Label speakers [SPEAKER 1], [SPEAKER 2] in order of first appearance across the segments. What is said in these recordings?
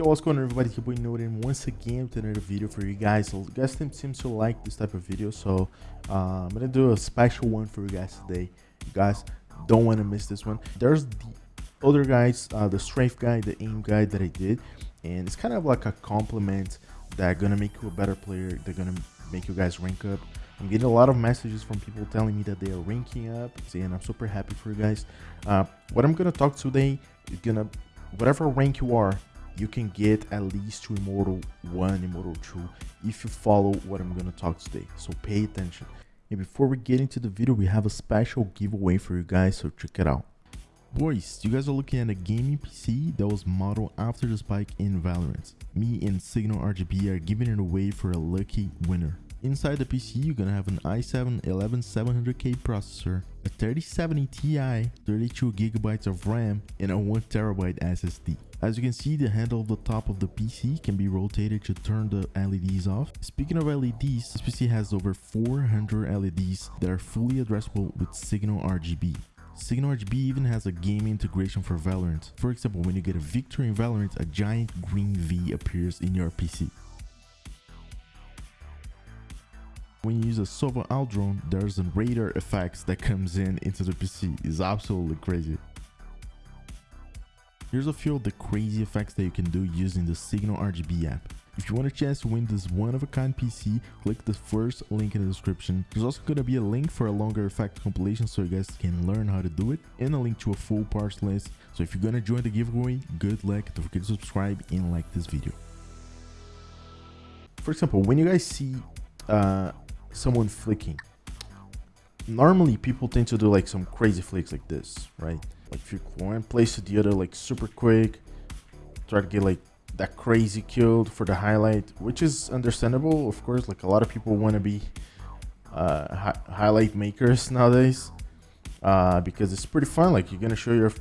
[SPEAKER 1] Yo, what's going on everybody, it's your boy Noden once again with another video for you guys. So you guys seem, to like this type of video, so uh, I'm gonna do a special one for you guys today. You guys don't want to miss this one. There's the other guys, uh, the strength guide, the aim guide that I did, and it's kind of like a compliment that gonna make you a better player. They're gonna make you guys rank up. I'm getting a lot of messages from people telling me that they are ranking up, and I'm super happy for you guys. Uh, what I'm gonna talk today is gonna whatever rank you are you can get at least to Immortal 1, Immortal 2 if you follow what I'm to talk today. So pay attention. And before we get into the video, we have a special giveaway for you guys, so check it out. Boys, you guys are looking at a gaming PC that was modeled after the spike in Valorant. Me and Signal RGB are giving it away for a lucky winner. Inside the PC, you're gonna have an i7 11700K processor, a 3070 Ti, 32GB of RAM, and a 1TB SSD. As you can see, the handle of the top of the PC can be rotated to turn the LEDs off. Speaking of LEDs, this PC has over 400 LEDs that are fully addressable with Signal RGB. Signal RGB even has a game integration for Valorant. For example, when you get a victory in Valorant, a giant green V appears in your PC. When you use a Sova Owl drone, there's a radar effects that comes in into the PC. It's absolutely crazy. Here's a few of the crazy effects that you can do using the Signal RGB app. If you want a chance to win this one-of-a-kind PC, click the first link in the description. There's also going to be a link for a longer effect compilation so you guys can learn how to do it, and a link to a full parts list. So if you're going to join the giveaway, good luck, don't forget to subscribe and like this video. For example, when you guys see uh, someone flicking, normally people tend to do like some crazy flicks like this, right? Like if you one place to the other like super quick, try to get like that crazy killed for the highlight, which is understandable, of course. Like a lot of people want to be uh, hi highlight makers nowadays uh, because it's pretty fun. Like you're gonna show your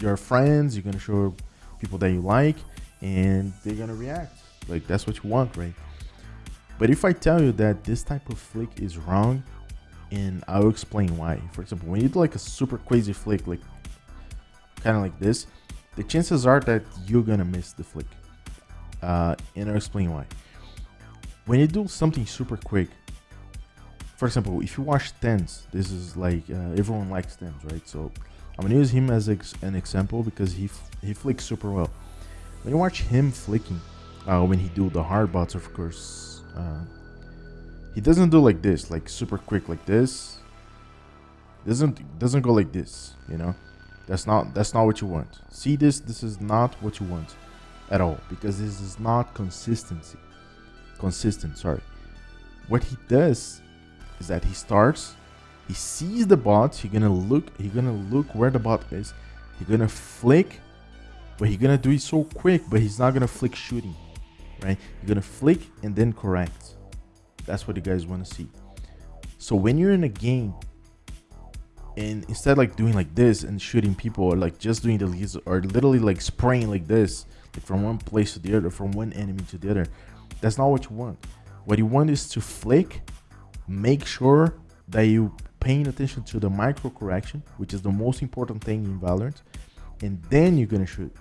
[SPEAKER 1] your friends, you're gonna show people that you like, and they're gonna react. Like that's what you want, right? But if I tell you that this type of flick is wrong, and I'll explain why. For example, when you do like a super crazy flick, like kind of like this, the chances are that you're gonna miss the flick. Uh, and I'll explain why. When you do something super quick, for example, if you watch TenZ, this is like uh, everyone likes TenZ, right? So I'm gonna use him as ex an example because he he flicks super well. When you watch him flicking, uh, when he do the hard bots, of course, uh, he doesn't do like this, like super quick like this. Doesn't doesn't go like this, you know. That's not that's not what you want. See this? This is not what you want at all because this is not consistency. Consistent, sorry. What he does is that he starts, he sees the bot, he's gonna look, he's gonna look where the bot is, he's gonna flick, but he's gonna do it so quick, but he's not gonna flick shooting, right? You're gonna flick and then correct. That's what you guys wanna see. So when you're in a game and instead like doing like this and shooting people or like just doing the leads or literally like spraying like this like from one place to the other from one enemy to the other that's not what you want. What you want is to flick make sure that you paying attention to the micro correction which is the most important thing in valorant and then you're gonna shoot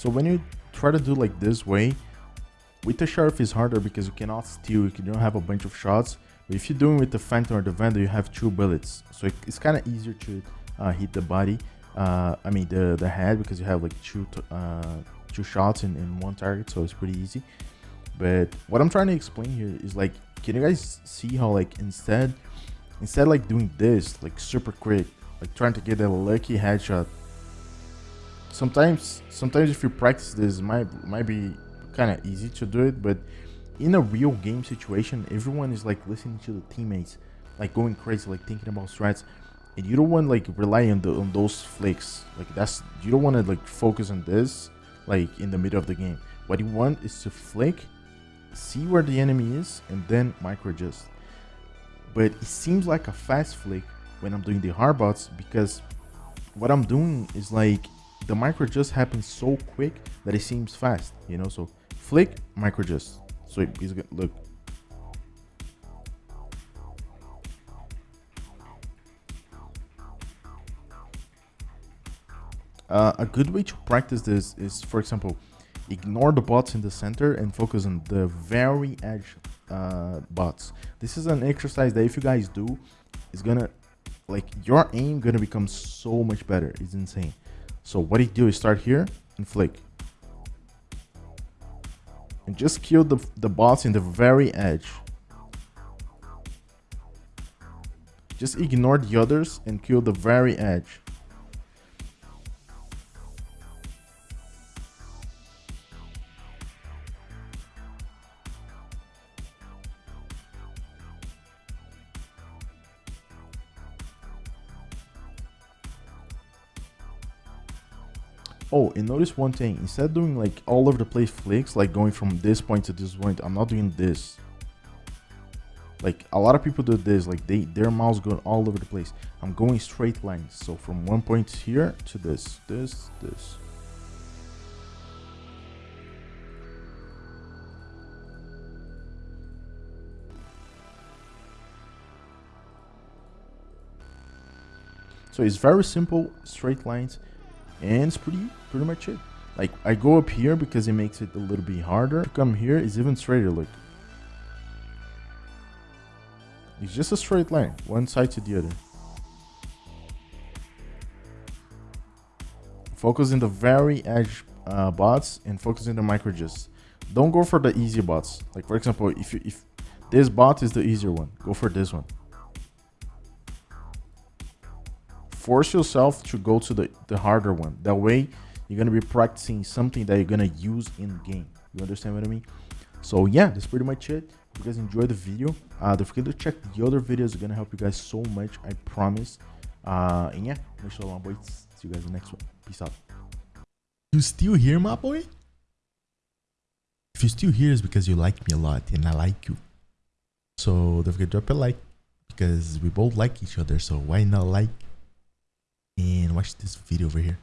[SPEAKER 1] So when you try to do like this way, with the Sheriff is harder because you cannot steal, you don't have a bunch of shots. But if you're doing with the Phantom or the Vandal, you have two bullets. So it's kind of easier to uh, hit the body, uh, I mean the, the head because you have like two, uh, two shots in, in one target, so it's pretty easy. But what I'm trying to explain here is like, can you guys see how like instead, instead like doing this, like super quick, like trying to get a lucky headshot sometimes sometimes if you practice this might might be kind of easy to do it but in a real game situation everyone is like listening to the teammates like going crazy like thinking about strats and you don't want like rely on the on those flicks like that's you don't want to like focus on this like in the middle of the game What you want is to flick, see where the enemy is, and then micro adjust. But it seems like a fast flick when I'm doing the hard bots because what I'm doing is like the micro adjust happens so quick that it seems fast, you know? So flick, micro adjust. So it's gonna look. Uh, a good way to practice this is, for example, ignore the bots in the center and focus on the very edge uh, bots. This is an exercise that if you guys do, is gonna like your aim gonna become so much better. It's insane. So what you do is start here and flick. And just kill the, the boss in the very edge. Just ignore the others and kill the very edge. Oh, and notice one thing. Instead of doing like all over the place flicks, like going from this point to this point, I'm not doing this. Like a lot of people do this, like they their mouse going all over the place. I'm going straight lines. So from one point here to this, this, this. So it's very simple, straight lines and it's pretty pretty much it. Like i go up here because it makes it a little bit harder. To come here is even straighter look it's just a straight line one side to the other. Focus in the very edge uh, bots and focus in the micro just. Don't go for the easy bots. Like for example if you, if this bot is the easier one go for this one force yourself to go to the, the harder one. That way, you're going to be practicing something that you're going to use in game. You understand what I mean? So yeah, that's pretty much it. If you guys enjoyed the video, uh, don't forget to check the other videos. are going to help you guys so much, I promise. Uh, and yeah, make sure long boys. See you guys in the next one. Peace out.
[SPEAKER 2] You still here, my boy? If you're still here, it's because you like me a lot and I like you. So don't forget to drop a like because we both like each other. So why not like? And watch this video over here.